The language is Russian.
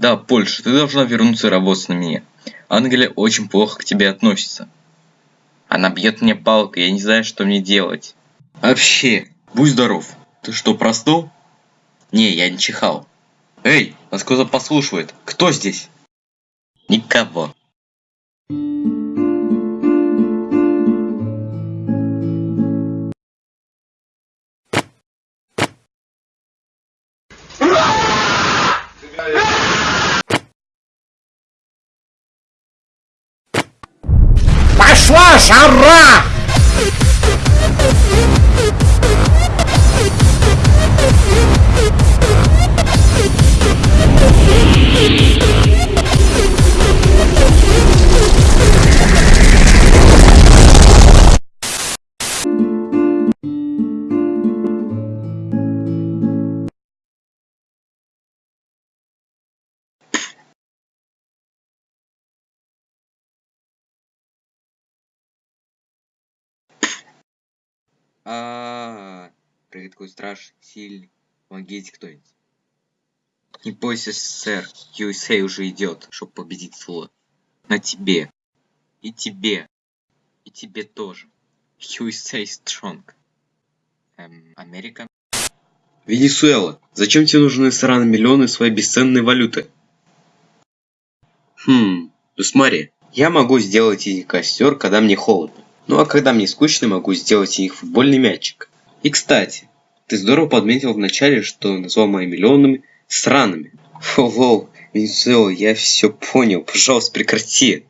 Да, Польша, ты должна вернуться и работать на меня. Англия очень плохо к тебе относится. Она бьет мне палкой, я не знаю, что мне делать. Вообще, будь здоров. Ты что, простыл? Не, я не чихал. Эй, нас кто-то послушивает. Кто здесь? Никого. Пошла жара! А, прыгает страж сильный. Помогите кто-нибудь. Не бойся, сэр. USA уже идет, чтобы победить Фула. На тебе. И тебе. И тебе тоже. USA strong. Эм, Америка? Венесуэла, зачем тебе нужны сраные миллионы своей бесценной валюты? Хм, ну смотри, я могу сделать из них костер, когда мне холодно. Ну а когда мне скучно, могу сделать из них футбольный мячик. И кстати, ты здорово подметил вначале, что назвал мои миллионами сраными. Фу, Венесуэла, я все понял, пожалуйста, прекрати.